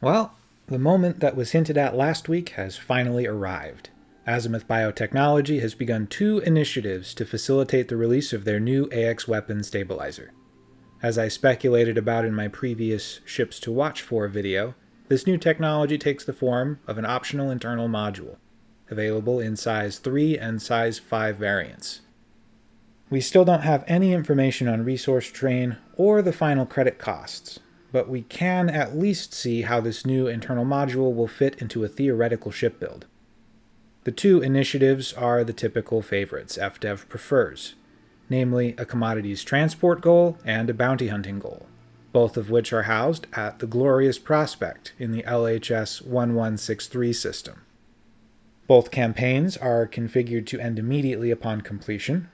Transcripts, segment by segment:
Well, the moment that was hinted at last week has finally arrived. Azimuth Biotechnology has begun two initiatives to facilitate the release of their new AX weapon stabilizer. As I speculated about in my previous Ships to Watch For video, this new technology takes the form of an optional internal module, available in size 3 and size 5 variants. We still don't have any information on resource drain or the final credit costs, but we can at least see how this new internal module will fit into a theoretical ship build. The two initiatives are the typical favorites FDev prefers, namely a commodities transport goal and a bounty hunting goal, both of which are housed at the Glorious Prospect in the LHS 1163 system. Both campaigns are configured to end immediately upon completion.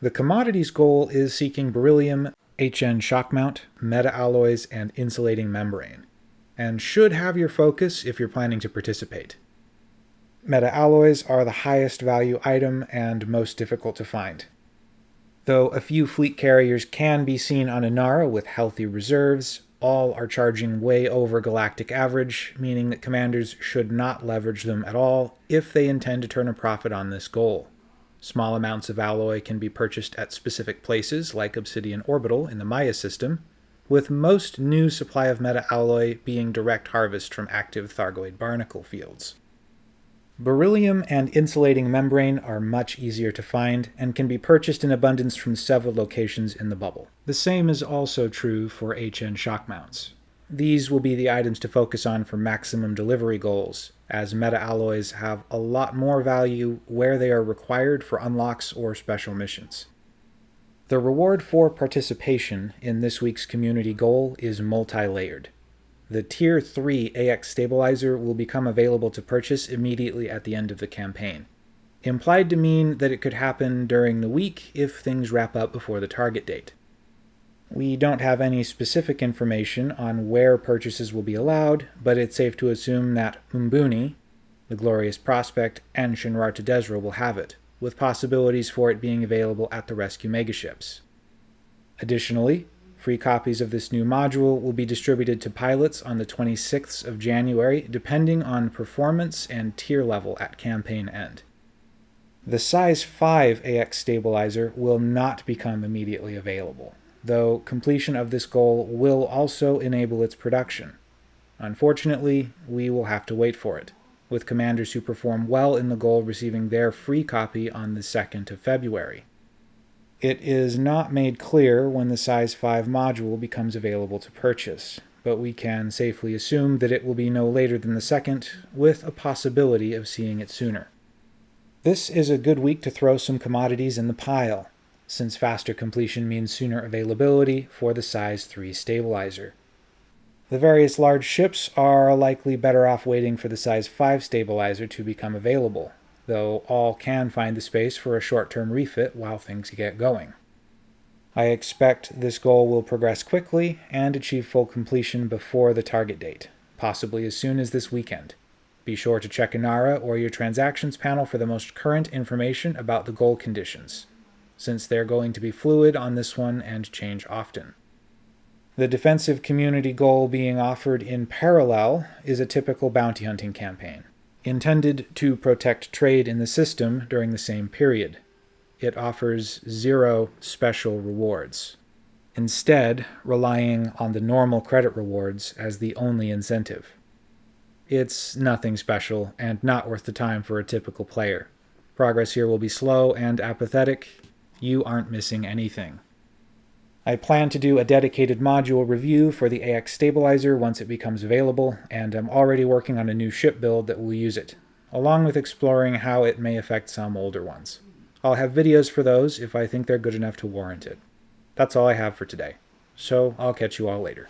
The commodities goal is seeking beryllium HN shock mount, meta alloys, and insulating membrane, and should have your focus if you're planning to participate. Meta alloys are the highest value item and most difficult to find. Though a few fleet carriers can be seen on Inara with healthy reserves, all are charging way over galactic average, meaning that commanders should not leverage them at all if they intend to turn a profit on this goal. Small amounts of alloy can be purchased at specific places like Obsidian Orbital in the Maia system, with most new supply of meta-alloy being direct harvest from active Thargoid barnacle fields. Beryllium and insulating membrane are much easier to find and can be purchased in abundance from several locations in the bubble. The same is also true for HN shock mounts. These will be the items to focus on for maximum delivery goals, as meta-alloys have a lot more value where they are required for unlocks or special missions. The reward for participation in this week's community goal is multi-layered. The Tier 3 AX Stabilizer will become available to purchase immediately at the end of the campaign, implied to mean that it could happen during the week if things wrap up before the target date. We don't have any specific information on where purchases will be allowed, but it's safe to assume that Mbooni, the Glorious Prospect, and Shinrarta Dezhra will have it, with possibilities for it being available at the rescue megaships. Additionally, free copies of this new module will be distributed to pilots on the 26th of January, depending on performance and tier level at campaign end. The size 5 AX stabilizer will not become immediately available though completion of this goal will also enable its production. Unfortunately, we will have to wait for it, with commanders who perform well in the goal receiving their free copy on the 2nd of February. It is not made clear when the size 5 module becomes available to purchase, but we can safely assume that it will be no later than the 2nd, with a possibility of seeing it sooner. This is a good week to throw some commodities in the pile since faster completion means sooner availability for the size 3 stabilizer. The various large ships are likely better off waiting for the size 5 stabilizer to become available, though all can find the space for a short-term refit while things get going. I expect this goal will progress quickly and achieve full completion before the target date, possibly as soon as this weekend. Be sure to check Inara or your transactions panel for the most current information about the goal conditions since they're going to be fluid on this one and change often. The defensive community goal being offered in parallel is a typical bounty hunting campaign, intended to protect trade in the system during the same period. It offers zero special rewards, instead relying on the normal credit rewards as the only incentive. It's nothing special and not worth the time for a typical player. Progress here will be slow and apathetic, you aren't missing anything. I plan to do a dedicated module review for the AX stabilizer once it becomes available, and I'm already working on a new ship build that will use it, along with exploring how it may affect some older ones. I'll have videos for those if I think they're good enough to warrant it. That's all I have for today, so I'll catch you all later.